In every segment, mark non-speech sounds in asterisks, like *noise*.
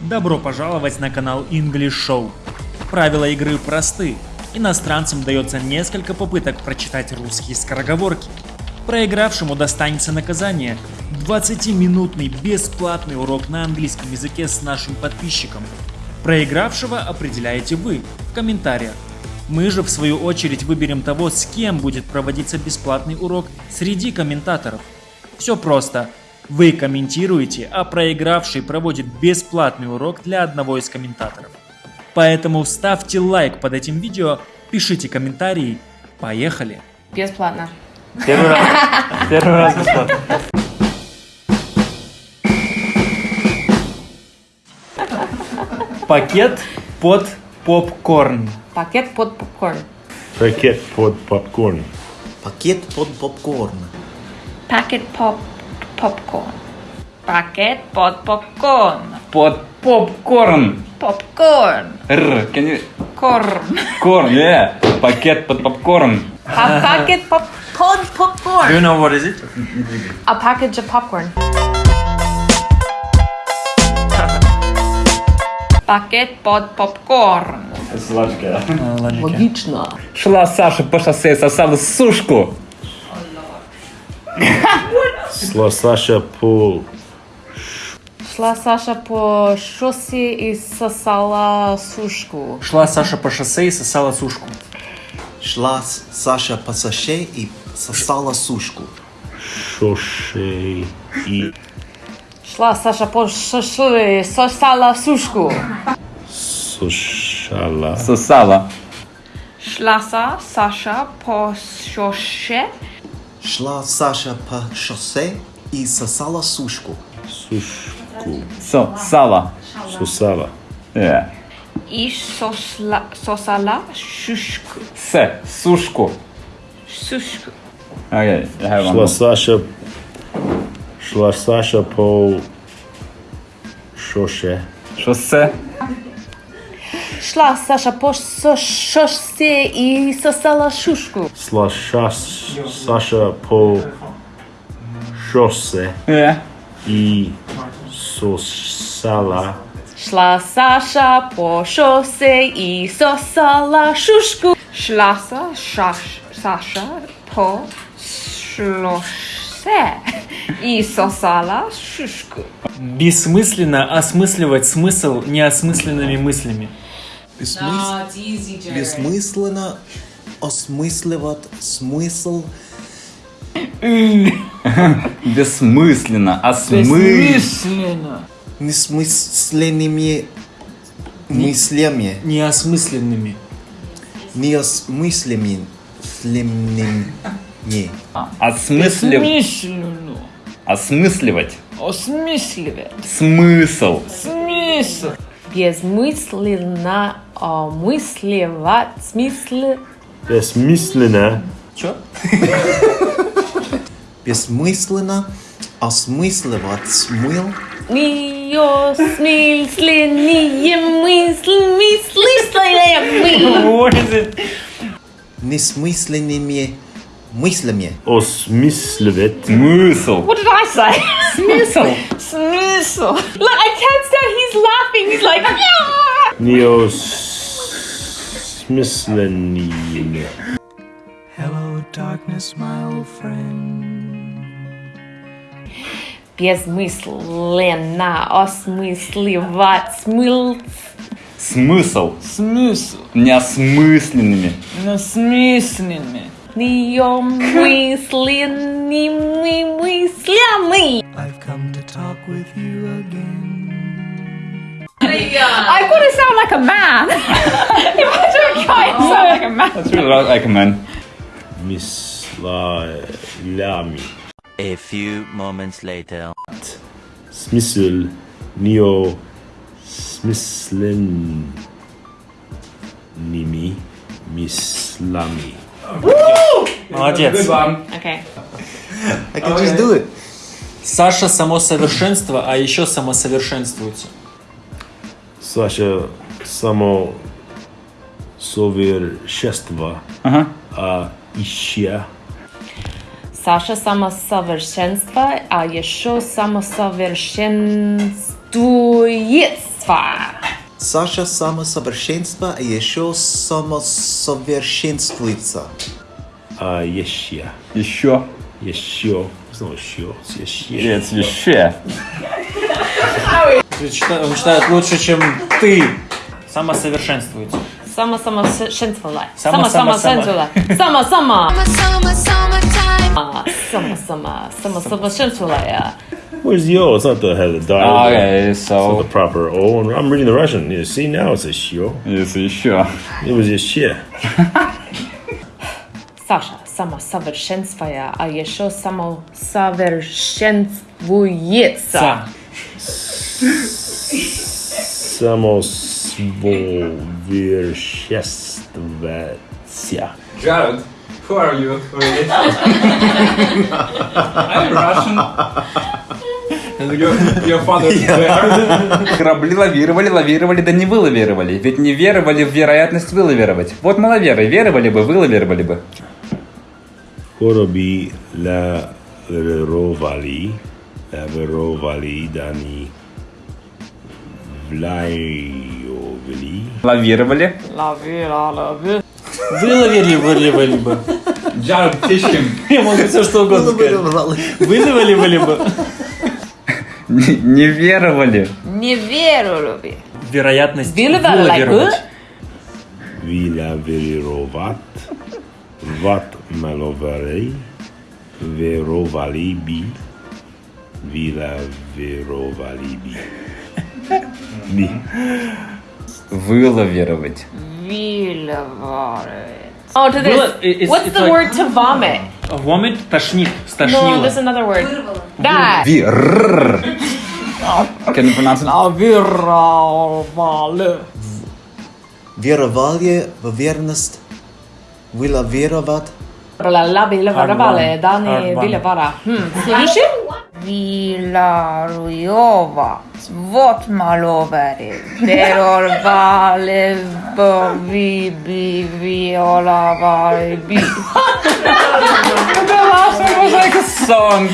Добро пожаловать на канал English Show. Правила игры просты. Иностранцам дается несколько попыток прочитать русские скороговорки. Проигравшему достанется наказание 20-минутный бесплатный урок на английском языке с нашим подписчиком. Проигравшего определяете вы в комментариях. Мы же в свою очередь выберем того, с кем будет проводиться бесплатный урок среди комментаторов. Все просто. Вы комментируете, а проигравший проводит бесплатный урок для одного из комментаторов. Поэтому ставьте лайк под этим видео, пишите комментарии. Поехали! Бесплатно. Первый раз. *laughs* Первый раз бесплатно. Пакет под попкорн. Пакет под попкорн. Пакет под попкорн. Пакет под попкорн. Пакет поп попкорн. Пакет под попкорн. Под попкорн. Попкорn. Р. Can you... Корн. Корн, yeah. Пакет под попкорн. A packet pop pod popcorn. you know what is it? A package of popcorn. Пакет под попкорн. Сладкая. Логично. Шла Саша по шоссе, сосала сушку. *laughs* Шла Саша по... Шла Саша по шоссе и сосала сушку. Шла Саша по шоссе и сосала сушку. Шла Саша по саше и сосала сушку. Шоше и... Шла Саша по шоссе и сосала сушку. Сушала. Сосала. Шла Са- Саша по шоссе Шла Саша по шоссе и сосала сушку. Сушку. Сосала. Сусала. Yeah. и сосла, сосала шушку. С. Сушку. Сушку. Окей, jag har Шла Саша... Шла Саша по... Шоше. Шоссе. Шла Саша по шоссе и сосала шушку. Шла Шас... Саша по... Шоссе Yeah. и сосала... Шла Саша по шоссе и сосала шушку. Шла Са- Шаш- Саша по шоссе и сосала шушку. Бессмысленно осмысливать смысл неосмысленными мыслями. Бессмыс- Бессмысленно осмысливать смысл *laughs* Бессмысленно. Осмы... несмысленными мыслями. Неосмысленными. Неосмысленными. Слемными. Осмыслив... Осмысливать. Осмысливать. Смысл. Смысл. Безмысленно осмысливать смысл. Бессмысленно Чё? Бессмысленно осмысливать смыл Неосмысленные мысли, мысли, What is it? несмысленными мыслями. осмысливать Смысл. What did I say? Смысл. Smissle. Look, I can't stand. He's laughing. He's like, yeah. неосмысленными. Hello, darkness, my old friend. Безмысленно осмысливать смысл. Смысл. Смысл. Неосмысленными. Насмысленными. Неомысленными мыслями. I've come to talk with you again. I've got to sound like a man. *laughs* Imagine trying to sound like a man. Jag tror det var Ekman. Misslalami. A few moments later. Смысл нео смысленными мыслями. Молодец. Okay. I can just do it. Саша само совершенство, а еще самосовершенствуется. Саша само совершенство, Ага. а еще Саша самосовершенство, а еще самосовершенствует. Саша самосовершенство и еще самосовершенствуется. А, еще. Еще. Еще. Снова еще. Еще. Нет, еще. Он читает, лучше, чем ты. Самосовершенствуется. Сама сама шенствула. Сама, Сама сама, сама сама. шенствула. Сама сама. Сама сама. Сама сама шенствула. Where's the O? It's not the has the dot. Okay, It's not so the proper O. And I'm reading the Russian. Yeah, see now it's a shio. yes, еще. It was just shit. *laughs* Саша сама совершенствуя, а еще само Самосвовершествоваться. Jared, who are you really? I'm Russian. Your, your father there. Корабли лавировали, лавировали, да не вылавировали. Ведь не веровали в вероятность вылавировать. Вот маловеры, веровали бы, вылавировали бы. Korobi la verovali, la verovali Лавировали. Лови, лови. Выловили, выловили бы. Teach him. Я могу все что угодно сказать. Выловили, выловили бы. Не, не веровали. Не верю, люби. Вероятность Выловили, вылавировать. Vila verirovat, vat malovarei, verovali bi, vila verovali bi. Bi. Вылавировать. Виловары. Oh, to Было- this. it's- What's it's the like- word to vomit? Вомит, тошнит, No, стошнило. there's another word. Да. Вир. Can you pronounce it? Вировали. Верование в верность. Вила веровать. Ла виловали, Villarueva. What maloveri? Terror vale vi vi viola vi. The last one was like a song.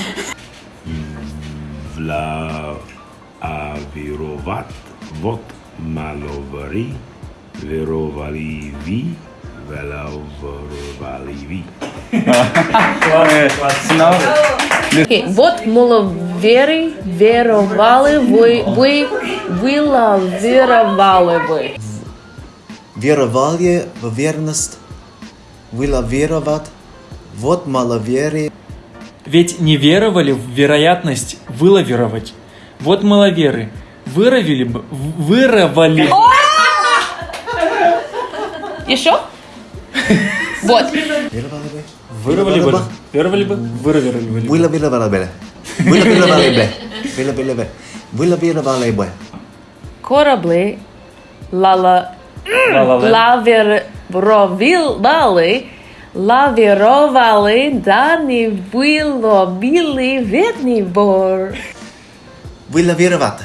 Vla avirovat vot maloveri verovali vi. Окей, вот маловери, веровали вы, вы, вилаверовали вы. Верование в верность. Вила веровать. Вот маловерие. Ведь не веровали в вероятность вылавировать. Вот маловеры. Выровили бы, выровали. Еще? Вот. Веровали бы. Выровали бы. Выровали бы, выровали бы. Вила веровали бы. Вила веровали бы. Вила веровали бы. Корабли лала лавировали, лавировали, да не было, били ветний бор. Вила веровать.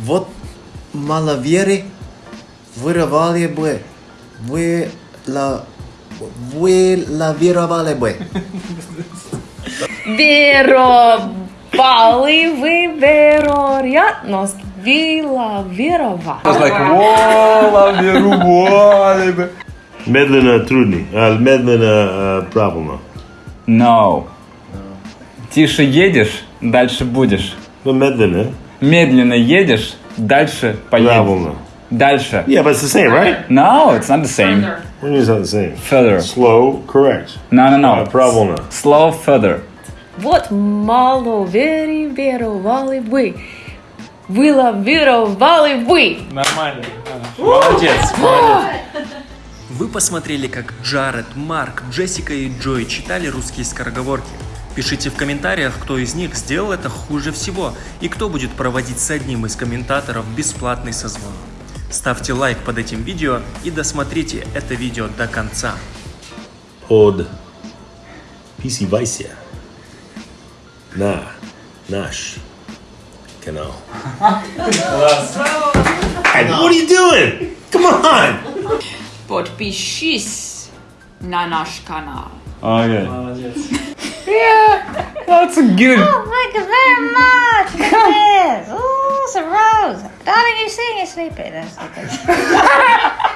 Вот маловерие. Веровали бы. Вы la вы лавировали бы. Веровали вы вероятность вилавировали. It's like, whoa, лавировали бы. Uh, medlina uh, правильно. No. Тише едешь, дальше будешь. No, medlina, Медленно едешь, дальше поедешь. правильно. Дальше. Yeah, but it's the same, right? No, it's not the same. What you mean it's not the same? Further. Slow, correct. No, no, Uh, no. правильно. Slow further. Вот мало вери веровали вы. Вилавировали вы. Нормально. А, Молодец, молодец. Вы посмотрели, как Джаред, Марк, Джессика и Джой читали русские скороговорки. Пишите в комментариях, кто из них сделал это хуже всего и кто будет проводить с одним из комментаторов бесплатный созвон. Ставьте лайк под этим видео и досмотрите это видео до конца. Pod PC Vice. Na, наш канал. Hey, what are you doing? Come on! Подпишись на наш канал. Okay. Молодец. That's good. Thank you very much. That's a rose. Darling, you saying you're sleeping? That's *laughs* *laughs*